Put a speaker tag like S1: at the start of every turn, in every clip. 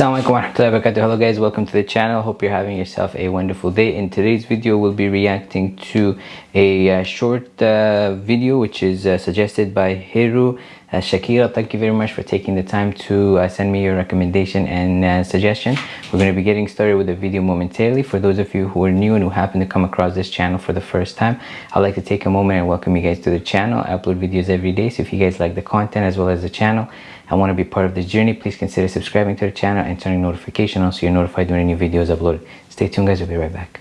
S1: Assalamualaikum warahmatullahi wabarakatuh. Hello guys, welcome to the channel. Hope you're having yourself a wonderful day. In today's video, we'll be reacting to a uh, short uh, video which is uh, suggested by Hiru uh, Shakira. Thank you very much for taking the time to uh, send me your recommendation and uh, suggestion. We're going to be getting started with the video momentarily. For those of you who are new and who happen to come across this channel for the first time, I'd like to take a moment and welcome you guys to the channel. I upload videos every day, so if you guys like the content as well as the channel, and want to be part of this journey, please consider subscribing to the channel and turning notification on so you're notified when any new videos uploaded. Stay tuned guys, we'll be right back.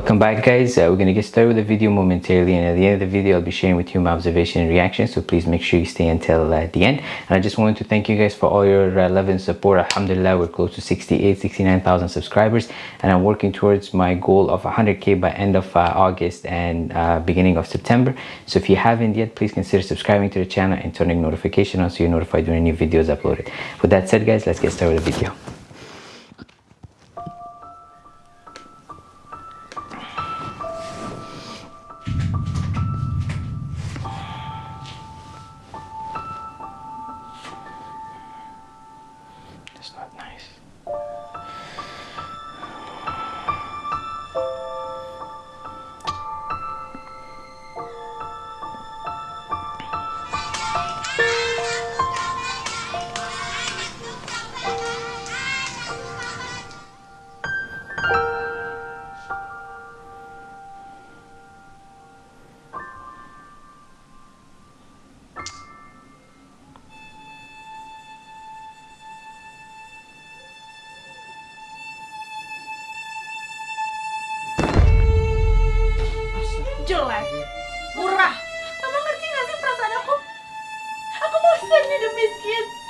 S1: Welcome back guys, uh, we're going to get started with the video momentarily and at the end of the video I'll be sharing with you my observation and reaction so please make sure you stay until uh, the end. And I just wanted to thank you guys for all your uh, love and support. Alhamdulillah we're close to 68 69,000 subscribers and I'm working towards my goal of 100k by end of uh, August and uh, beginning of September. So if you haven't yet please consider subscribing to the channel and turning notification on so you're notified when any videos uploaded. With that said guys let's get started with the video It's not nice.
S2: Bosan hidup miskin.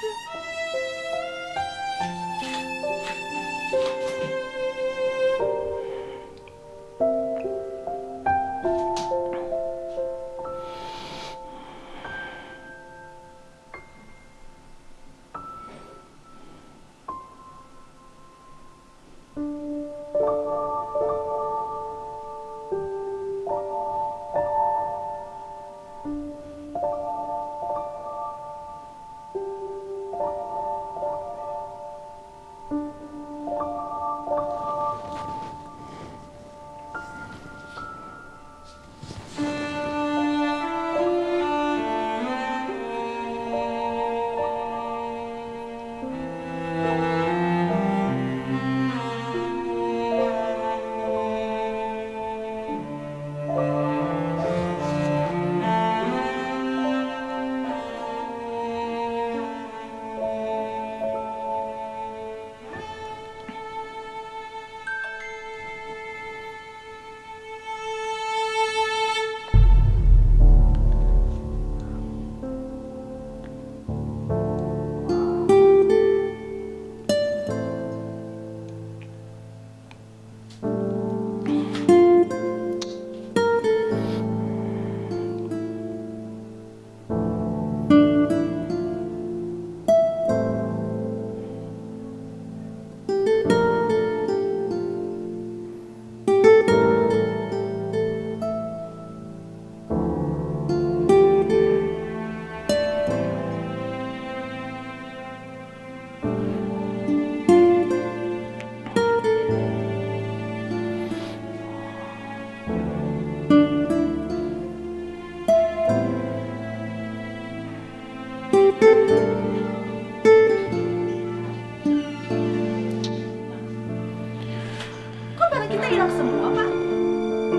S2: Kita hilang semua, Pak?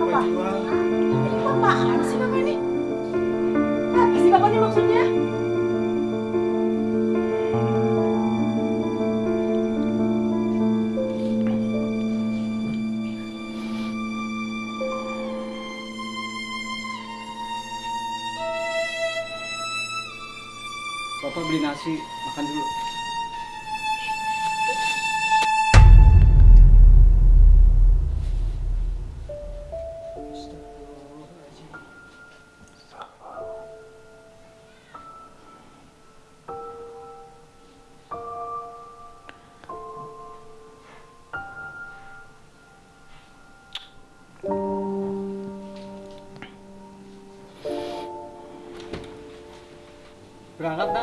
S2: Apa? Ini apaan sih Bapak ini? Apa sih Bapak ini maksudnya?
S3: Bapak beli nasi, makan dulu. 不
S1: 敢打。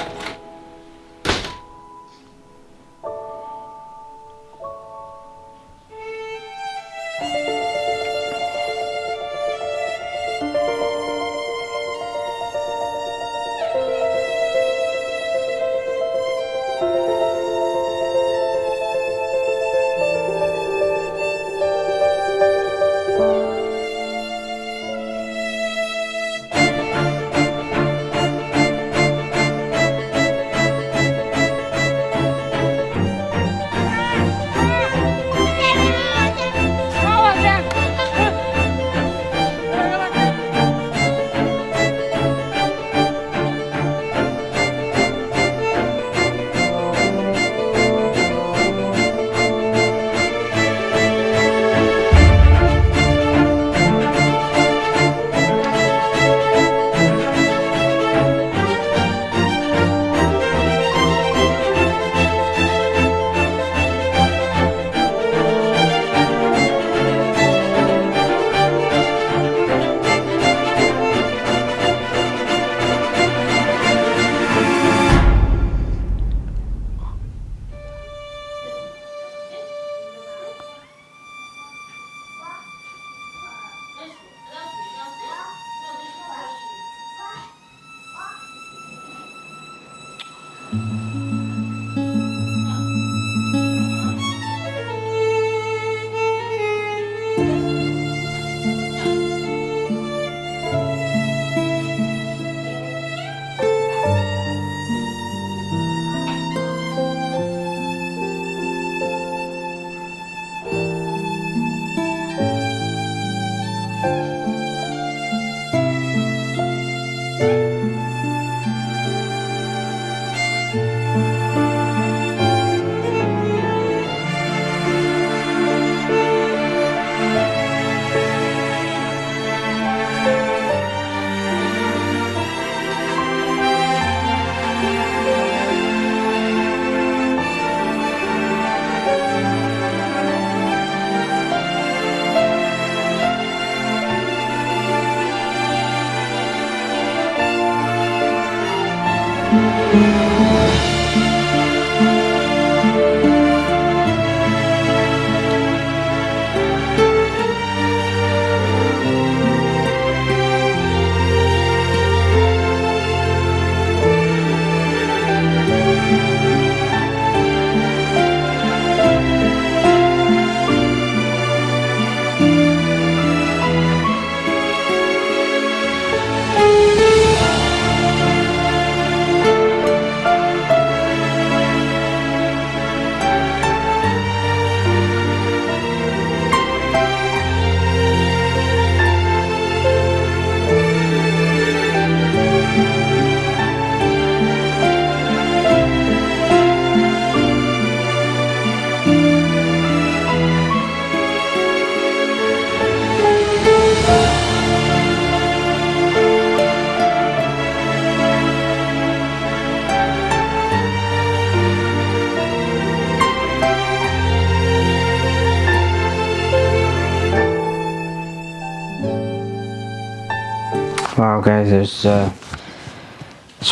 S1: There's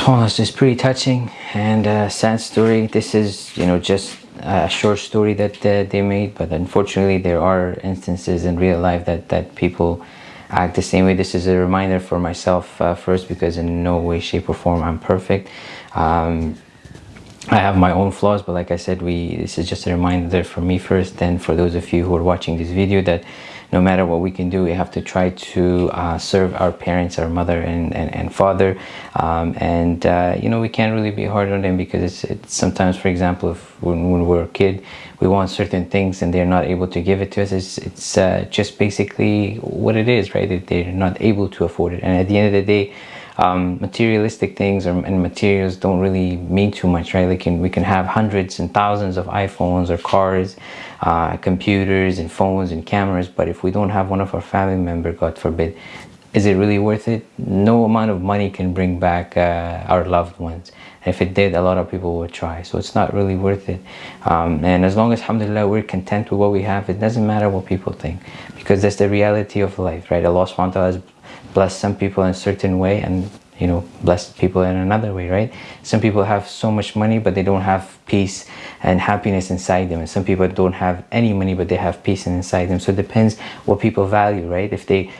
S1: uh, one is pretty touching and a sad story. This is, you know, just a short story that uh, they made, but unfortunately, there are instances in real life that that people act the same way. This is a reminder for myself uh, first, because in no way, shape, or form I'm perfect. Um, I have my own flaws, but like I said, we this is just a reminder for me first, then for those of you who are watching this video that no matter what we can do, we have to try to uh, serve our parents, our mother and, and, and father. Um, and, uh, you know, we can't really be hard on them because it's, it's sometimes, for example, if when, when, we're a kid, we want certain things and they're not able to give it to us. It's, it's uh, just basically what it is, right? They're not able to afford it. And at the end of the day, um, materialistic things or, and materials don't really mean too much, right? Like can, we can have hundreds and thousands of iPhones or cars, uh, computers and phones and cameras, but if we don't have one of our family member, God forbid, is it really worth it? No amount of money can bring back uh, our loved ones. If it did, a lot of people would try. So it's not really worth it. Um, and as long as, alhamdulillah, we're content with what we have, it doesn't matter what people think. Because that's the reality of life, right? Allah subhanahu wa ta'ala has bless some people in a certain way and you know bless people in another way right? Some people have so much money but they don't have peace and happiness inside them. And some people don't have any money but they have peace inside them. So it depends what people value right? If they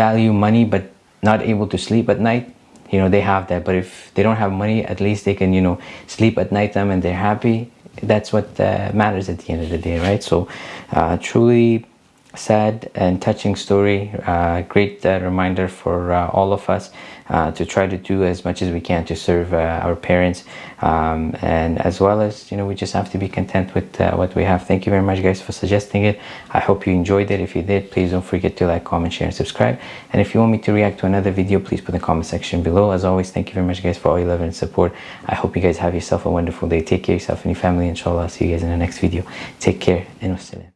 S1: value money but not able to sleep at night you know they have that. But if they don't have money at least they can you know sleep at night time and they're happy. That's what uh, matters at the end of the day right? So uh, truly sad and touching story uh, great uh, reminder for uh, all of us uh, to try to do as much as we can to serve uh, our parents. Um, and as well as you know we just have to be content with uh, what we have. Thank you very much guys for suggesting it. I hope you enjoyed it. If you did please don't forget to like comment share and subscribe. And if you want me to react to another video please put in the comment section below. As always thank you very much guys for all your love and support. I hope you guys have yourself a wonderful day. Take care of yourself and your family inshallah. I'll see you guys in the next video. Take care and wassalam